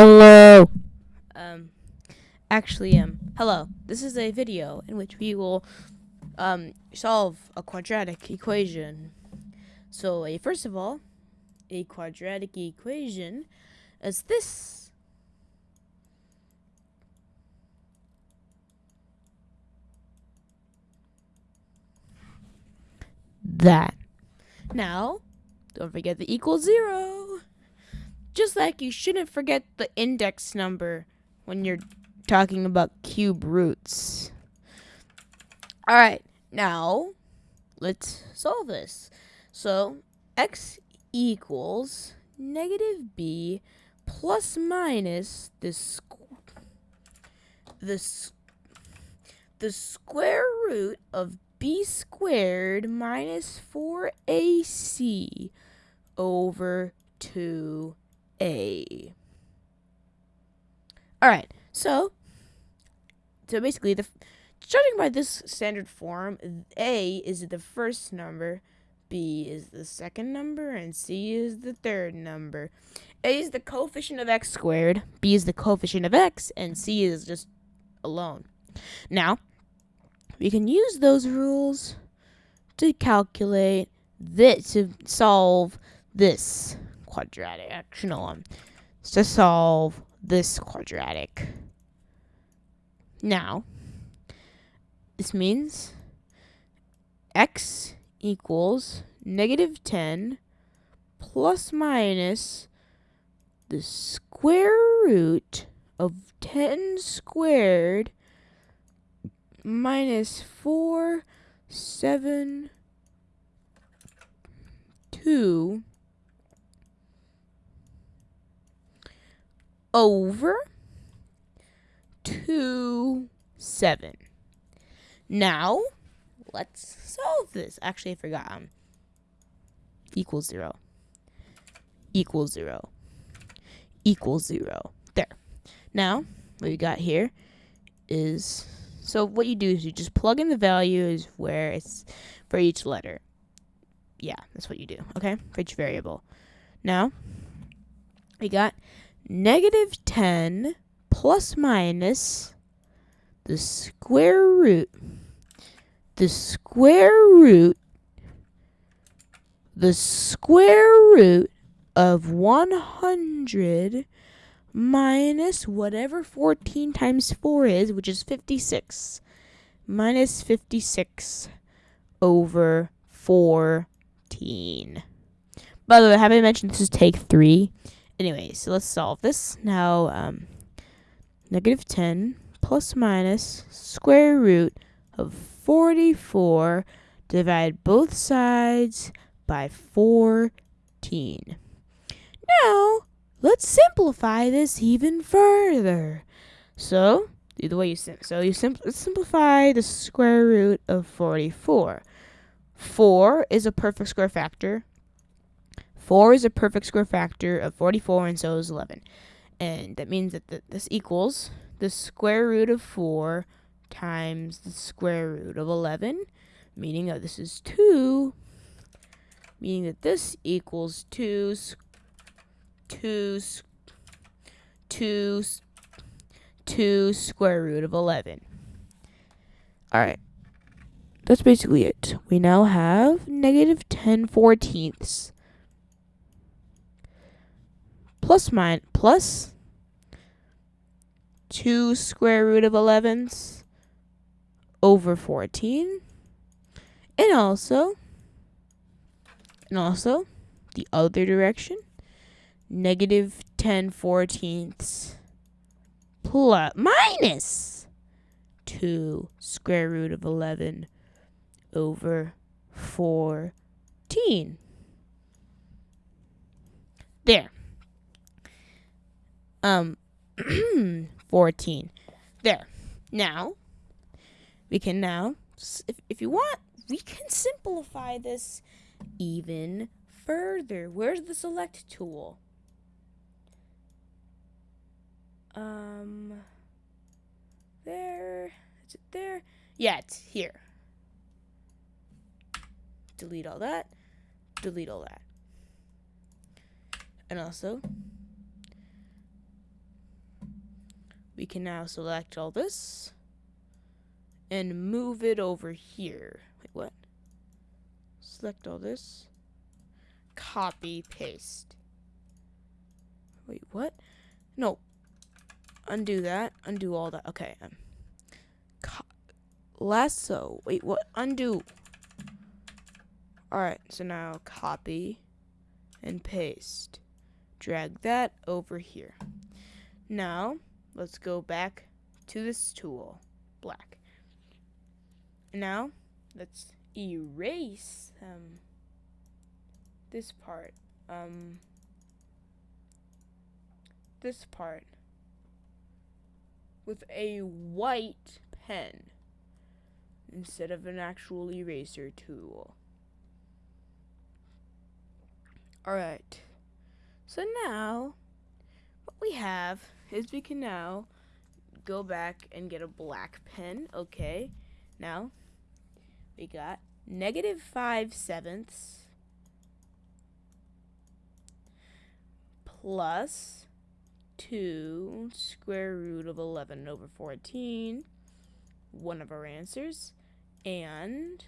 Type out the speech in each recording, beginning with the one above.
Hello. Um, actually, um, hello. This is a video in which we will um solve a quadratic equation. So, a first of all, a quadratic equation is this. That. Now, don't forget the equal zero. Just like you shouldn't forget the index number when you're talking about cube roots. All right, now let's solve this. So x equals negative b plus minus the squ- the the square root of b squared minus 4ac over 2a. All right, so so basically the judging by this standard form, a is the first number, b is the second number, and c is the third number. A is the coefficient of x squared, b is the coefficient of x, and c is just alone. Now, we can use those rules to calculate this to solve this quadratic. No, um, to solve this quadratic. Now, this means x equals negative 10 plus minus the square root of 10 squared minus 4, 7, 2 over 2, 7. Now, let's solve this. Actually, I forgot. Um, equals 0. Equals 0. Equals 0. There. Now, what we got here is so what you do is you just plug in the values where it's for each letter. Yeah, that's what you do. Okay, for each variable. Now we got negative ten plus minus the square root. The square root. The square root of one hundred minus whatever 14 times 4 is, which is 56. Minus 56 over 14. By the way, have I mentioned this is take 3? Anyway, so let's solve this. Now, um, negative 10 plus minus square root of 44 divide both sides by 14. Now, let's simplify this even further. So, the way you sim- so you sim- simplify the square root of 44. 4 is a perfect square factor. 4 is a perfect square factor of 44 and so is 11. And that means that th- this equals the square root of 4 times the square root of 11, meaning that this is 2, meaning that this equals 2 2, 2, 2 square root of 11. Alright. That's basically it. We now have negative 10 fourteenths. Plus mine, plus 2 square root of 11s over 14. And also, and also, the other direction negative 10 fourteenths plus minus 2 square root of 11 over 14. There. Um, 14. There. Now, we can now, if, if you want, we can simplify this even further. Where's the select tool? Um, there. Is it there? Yeah, it's here. Delete all that. Delete all that. And also, can now select all this and move it over here. Wait, what? Select all this. Copy, paste. Wait, what? No. Undo that. Undo all that. Okay. Um, lasso. Wait, what? Undo. Alright, so now copy and paste. Drag that over here. Now, let's go back to this tool, black. Now, let's erase um, this part. Um, this part with a white pen instead of an actual eraser tool. Alright. So now, what we have is we can now go back and get a black pen. Okay. Now, we got negative 5 sevenths plus 2 square root of 11 over 14, one of our answers, and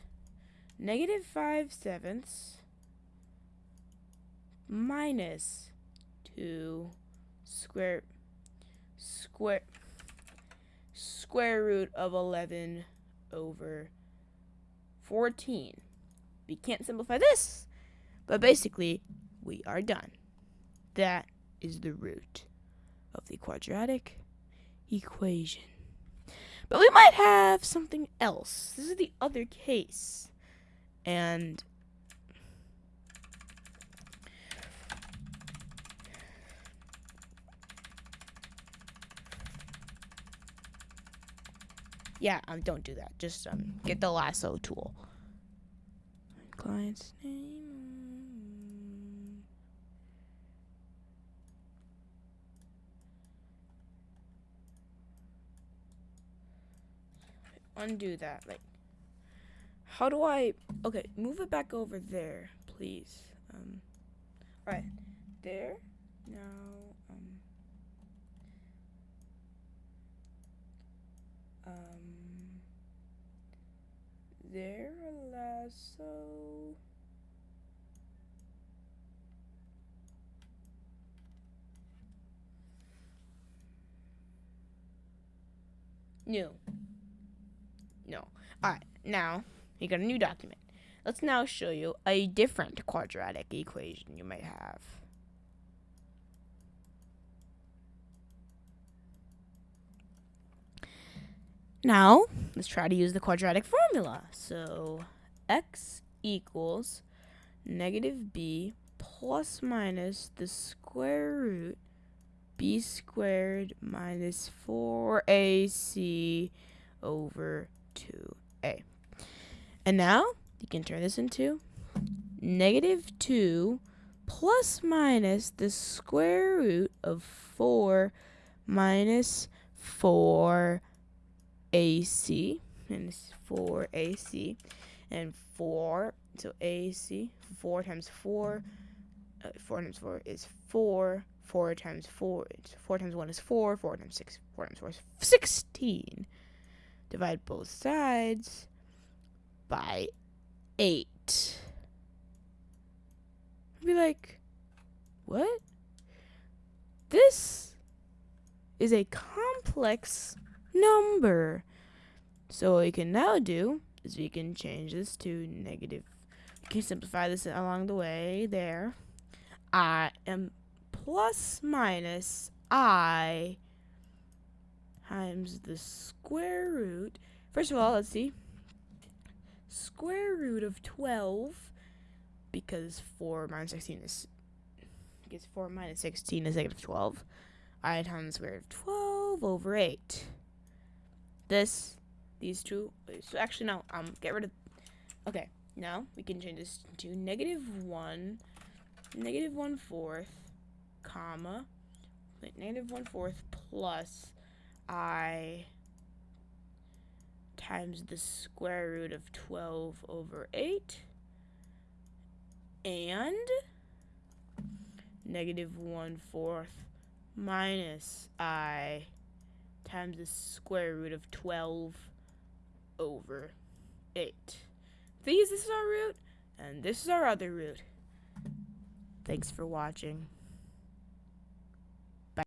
negative 5 sevenths minus 2 square square square root of 11 over 14. We can't simplify this, but basically, we are done. That is the root of the quadratic equation. But we might have something else. This is the other case. And yeah, um, don't do that. Just um, get the lasso tool. Client's name. undo that. Like, how do I? Okay, move it back over there, please. Um, all right, there. Now, um, there, lasso. New. No. Alright, now you got a new document. Let's now show you a different quadratic equation you might have. Now, let's try to use the quadratic formula. So, x equals negative b plus minus the square root b squared minus 4ac over 2a. And now you can turn this into negative 2 plus minus the square root of 4 minus 4 AC and it's minus 4 AC and 4 so AC 4 times 4 uh, 4 times 4 is 4 4 times 4 4 times 1 is 4 4 times 6 4 times 4 is 16 divide both sides by 8. I'd be like, what? This is a complex number. So what we can now do is we can change this to negative. We can simplify this along the way there. I am plus minus I times the square root. First of all, let's see. Square root of 12, because 4 minus 16 is, because 4 minus 16 is negative 12. I times the square root of 12 over 8. This, these two, so actually no, um, get rid of, okay, now we can change this to negative 1, negative negative one fourth, comma, negative 1 fourth plus i times the square root of 12 over 8 and negative 1 fourth minus i times the square root of 12 over 8. These, this is our root, and this is our other root. Thanks for watching.